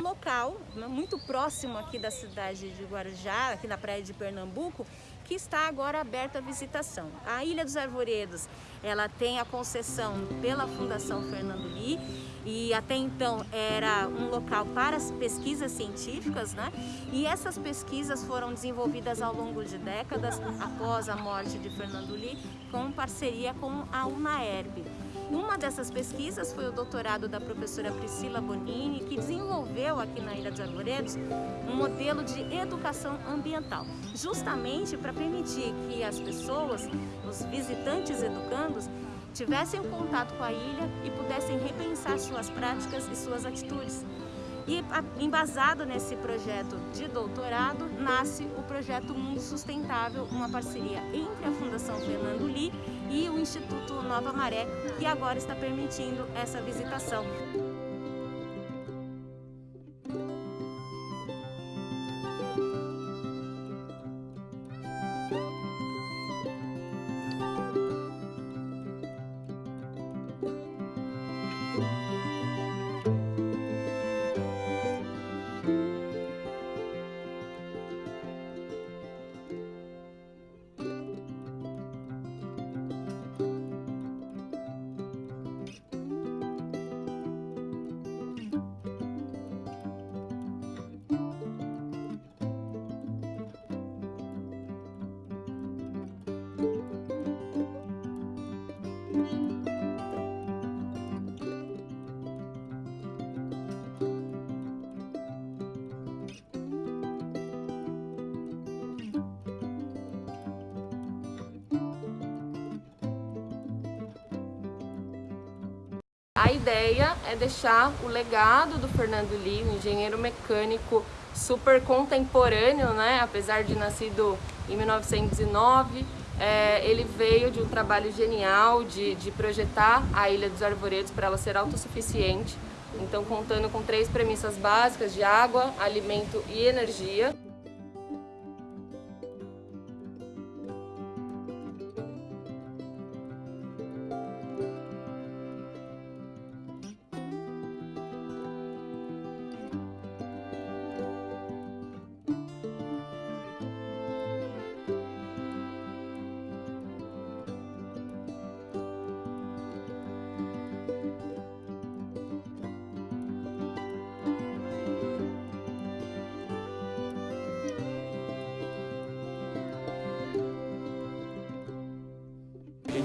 local muito próximo aqui da cidade de Guarujá, aqui na praia de Pernambuco, que está agora aberta à visitação. A Ilha dos Arvoredos, ela tem a concessão pela Fundação Fernando Lee e até então era um local para as pesquisas científicas, né? E essas pesquisas foram desenvolvidas ao longo de décadas após a morte de Fernando Lee, com parceria com a UNAERB. Uma dessas pesquisas foi o doutorado da professora Priscila Bonini, que desenvolveu aqui na Ilha dos Arvoredos um modelo de educação ambiental, justamente para permitir que as pessoas, os visitantes educandos, tivessem contato com a ilha e pudessem repensar suas práticas e suas atitudes. E embasado nesse projeto de doutorado, nasce o projeto Mundo Sustentável, uma parceria entre a Fundação Fernando Lee e o Instituto Nova Maré, que agora está permitindo essa visitação. A ideia é deixar o legado do Fernando Lee, um engenheiro mecânico super contemporâneo, né? apesar de nascido em 1909, é, ele veio de um trabalho genial de, de projetar a Ilha dos Arvoredos para ela ser autossuficiente, então contando com três premissas básicas de água, alimento e energia.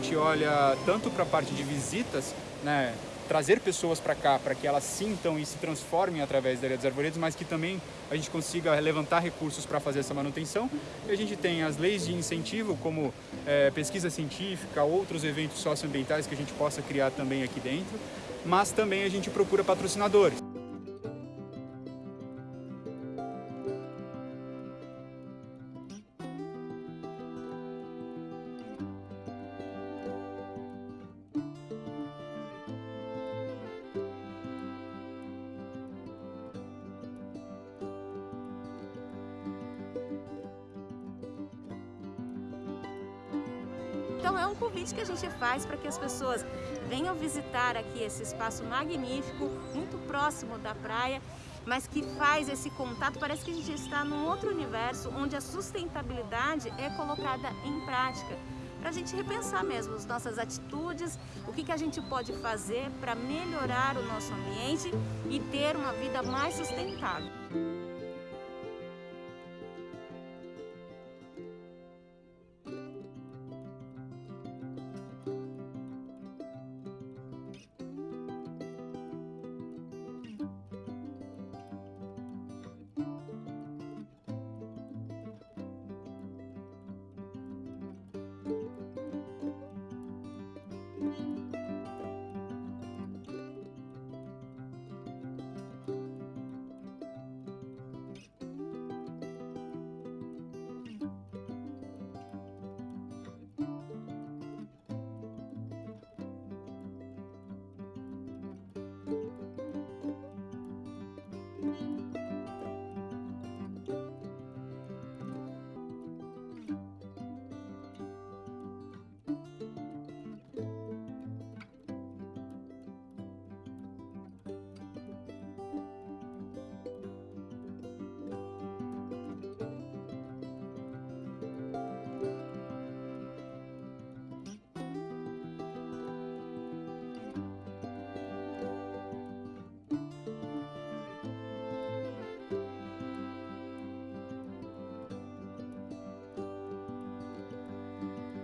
Gente olha tanto para a parte de visitas, né, trazer pessoas para cá, para que elas sintam e se transformem através da Ilha dos Arvoredos, mas que também a gente consiga levantar recursos para fazer essa manutenção. E a gente tem as leis de incentivo, como é, pesquisa científica, outros eventos socioambientais que a gente possa criar também aqui dentro, mas também a gente procura patrocinadores. Então é um convite que a gente faz para que as pessoas venham visitar aqui esse espaço magnífico, muito próximo da praia, mas que faz esse contato, parece que a gente está num outro universo, onde a sustentabilidade é colocada em prática, para a gente repensar mesmo as nossas atitudes, o que, que a gente pode fazer para melhorar o nosso ambiente e ter uma vida mais sustentável.